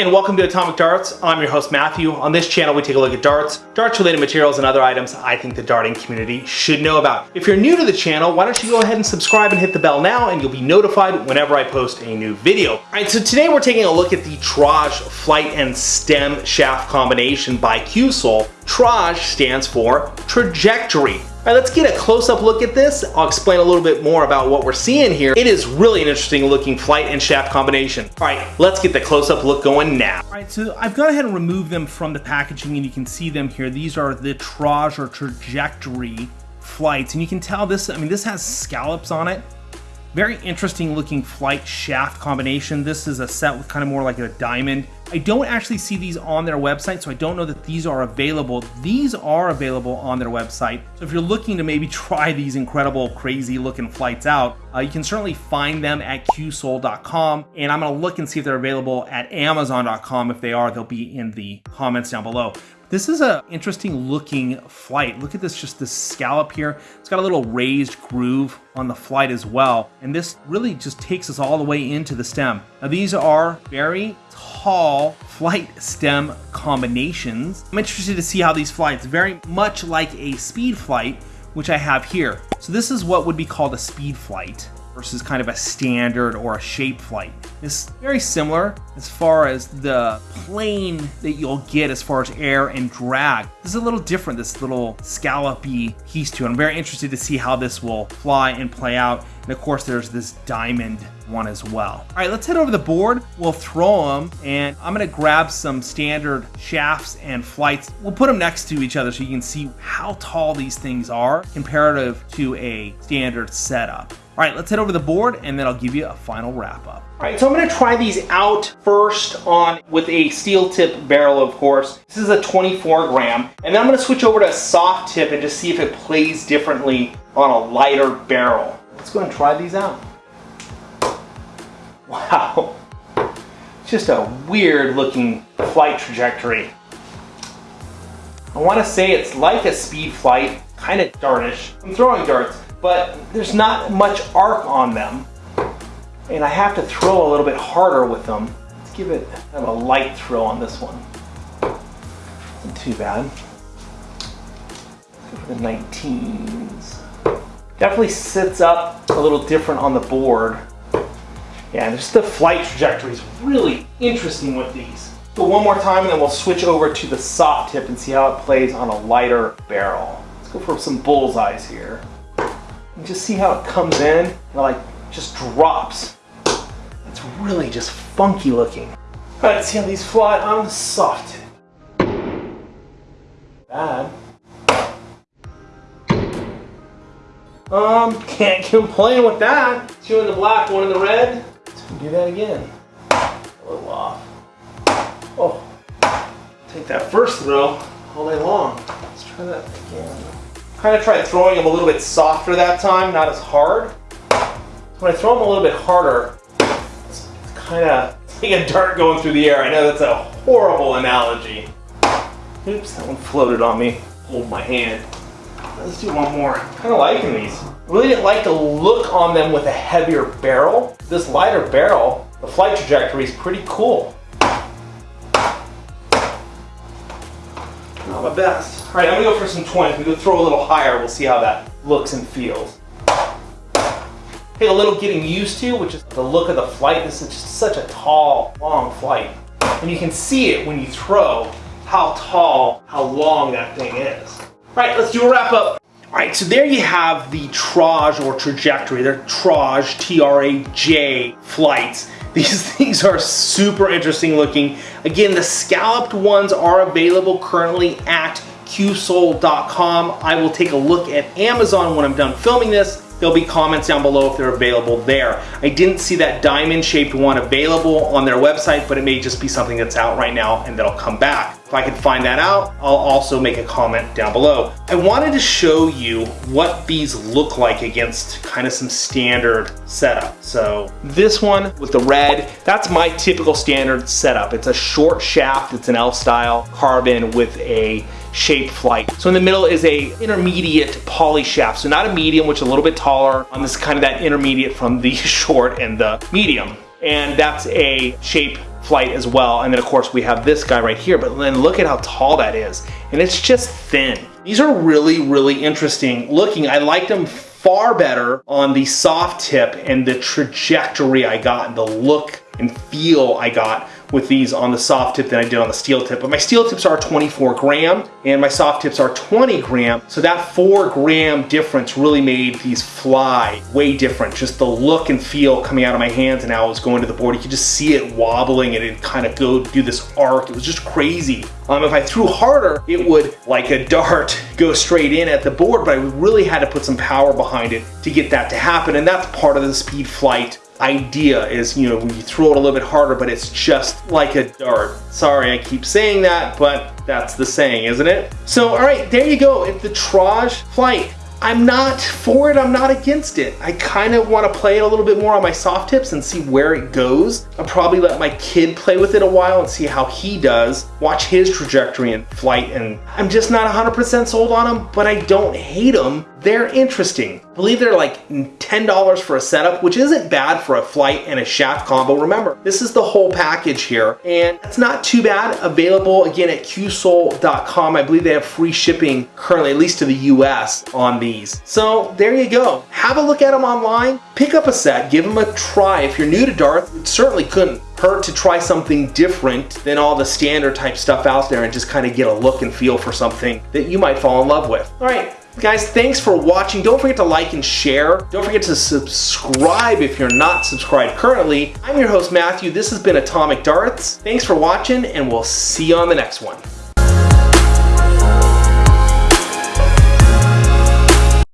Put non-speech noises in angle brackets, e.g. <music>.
and welcome to Atomic Darts. I'm your host Matthew. On this channel we take a look at darts, darts related materials, and other items I think the darting community should know about. If you're new to the channel, why don't you go ahead and subscribe and hit the bell now and you'll be notified whenever I post a new video. Alright, so today we're taking a look at the Traj flight and stem shaft combination by Qsol. Traj stands for trajectory. All right, let's get a close-up look at this. I'll explain a little bit more about what we're seeing here. It is really an interesting looking flight and shaft combination. All right, let's get the close-up look going now. All right, so I've gone ahead and removed them from the packaging and you can see them here. These are the Traj or trajectory flights. And you can tell this, I mean, this has scallops on it. Very interesting looking flight shaft combination. This is a set with kind of more like a diamond. I don't actually see these on their website, so I don't know that these are available. These are available on their website. So if you're looking to maybe <laughs> try these incredible, crazy looking flights out, uh, you can certainly find them at qsol.com. And I'm gonna look and see if they're available at amazon.com. If they are, they'll be in the comments down below. This is an interesting looking flight. Look at this, just this scallop here. It's got a little raised groove on the flight as well. And this really just takes us all the way into the stem. Now these are very tall flight stem combinations. I'm interested to see how these flights, very much like a speed flight, which I have here. So this is what would be called a speed flight versus kind of a standard or a shape flight. It's very similar as far as the plane that you'll get as far as air and drag. This is a little different, this little scallopy piece to it. I'm very interested to see how this will fly and play out. And of course, there's this diamond one as well. All right, let's head over the board. We'll throw them and I'm gonna grab some standard shafts and flights. We'll put them next to each other so you can see how tall these things are comparative to a standard setup. All right, let's head over the board and then I'll give you a final wrap up. All right, so I'm gonna try these out first on with a steel tip barrel, of course. This is a 24 gram. And then I'm gonna switch over to a soft tip and just see if it plays differently on a lighter barrel. Let's go and try these out. <laughs> Wow, just a weird looking flight trajectory. I wanna say it's like a speed flight, kind of dartish. I'm throwing darts but there's not much arc on them. And I have to throw a little bit harder with them. Let's give it kind of a light throw on this one. Not too bad. for the 19s. Definitely sits up a little different on the board. Yeah, just the flight trajectory is really interesting with these. So one more time and then we'll switch over to the soft tip and see how it plays on a lighter barrel. Let's go for some bullseyes here. Just see how it comes in like just drops. It's really just funky looking. All right, let's see how these fly on the soft. Bad. Um, can't <laughs> complain with that. Two in the black, one in the red. Let's do that again. A little off. Oh, take that first throw all day long. Let's try that again. Kind of tried throwing them a little bit softer that time, not as hard. When I throw them a little bit harder, it's kind of like a dart going through the air. I know that's a horrible analogy. Oops, that one floated on me. Hold my hand. Let's do one more. Kind of liking these. Really didn't like the look on them with a heavier barrel. This lighter barrel, the flight trajectory is pretty cool. My best. All right, I'm gonna go for some 20s. We go throw a little higher. We'll see how that looks and feels. Take a little getting used to, which is the look of the flight. This is just such a tall, long flight. And you can see it when you throw how tall, how long that thing is. All right, let's do a wrap up. All right, so there you have the Traj or trajectory. They're Traj, T-R-A-J flights. These <laughs> things are super interesting looking. Again, the scalloped ones are available currently at qsol.com. I will take a look at Amazon when I'm done filming this. There'll be comments down below if they're available there. I didn't see that diamond shaped one available on their website, but it may just be something that's out right now and that'll come back. If I can find that out, I'll also make a comment down below. I wanted to show you what these look like against kind of some standard setup. So this one with the red, that's my typical standard setup. It's a short shaft, it's an L style carbon with a shape flight. So in the middle is a intermediate poly shaft. So not a medium, which is a little bit taller. Um, on this kind of that intermediate from the <laughs> short and the medium. And that's a shape flight as well. And then of course we have this guy right here, but then look at how tall that is. And it's just thin. These are really, really interesting looking. I liked them far better on the soft tip and the trajectory I got, and the look and feel I got with these on the soft tip than I did on the steel tip. But my steel tips are 24 gram and my soft tips are 20 gram. So that four gram difference really made these fly way different. Just the look and feel coming out of my hands and how I was going to the board. You could just see it wobbling and it kind of go do this arc. It was just crazy. Um, if I threw harder, it would, like a dart, <laughs> go straight in at the board, but I really had to put some power behind it to get that to happen. And that's part of the speed flight idea is, you know, when you throw it a little bit harder, but it's just like a dart. Sorry, I keep saying that, but that's the saying, isn't it? So, all right, there you go. It's the Traj flight I'm not for it, I'm not against it. I kind of want to play it a little bit more on my soft tips and see where it goes. I'll probably let my kid play with it a while and see how he does, watch his trajectory and flight, and I'm just not 100% sold on them, but I don't hate them. They're interesting. I believe they're like $10 for a setup, which isn't bad for a flight and a shaft combo. Remember, this is the whole package here, and it's not too bad. Available again at qsol.com. I believe they have free shipping currently, at least to the US, on these. So there you go. Have a look at them online. Pick up a set, give them a try. If you're new to Darth, it certainly couldn't hurt to try something different than all the standard type stuff out there and just kind of get a look and feel for something that you might fall in love with. All right, Guys, thanks for watching. Don't forget to like and share. Don't forget to subscribe if you're not subscribed currently. I'm your host, Matthew. This has been Atomic Darts. Thanks for watching, and we'll see you on the next one.